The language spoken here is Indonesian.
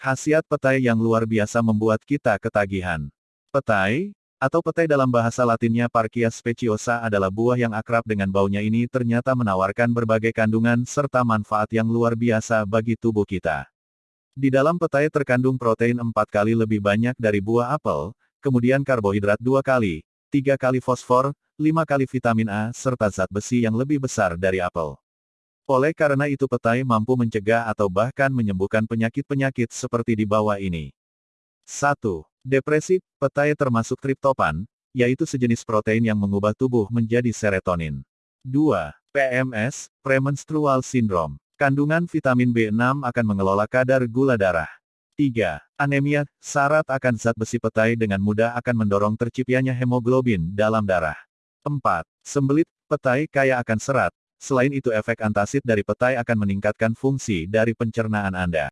Khasiat petai yang luar biasa membuat kita ketagihan. Petai, atau petai dalam bahasa latinnya Parkia speciosa adalah buah yang akrab dengan baunya ini ternyata menawarkan berbagai kandungan serta manfaat yang luar biasa bagi tubuh kita. Di dalam petai terkandung protein empat kali lebih banyak dari buah apel, kemudian karbohidrat dua kali, tiga kali fosfor, lima kali vitamin A serta zat besi yang lebih besar dari apel. Oleh karena itu petai mampu mencegah atau bahkan menyembuhkan penyakit-penyakit seperti di bawah ini. 1. Depresi, petai termasuk triptopan, yaitu sejenis protein yang mengubah tubuh menjadi serotonin. 2. PMS, premenstrual syndrome. Kandungan vitamin B6 akan mengelola kadar gula darah. 3. Anemia, syarat akan zat besi petai dengan mudah akan mendorong terciptanya hemoglobin dalam darah. 4. Sembelit, petai kaya akan serat, Selain itu efek antasid dari petai akan meningkatkan fungsi dari pencernaan Anda.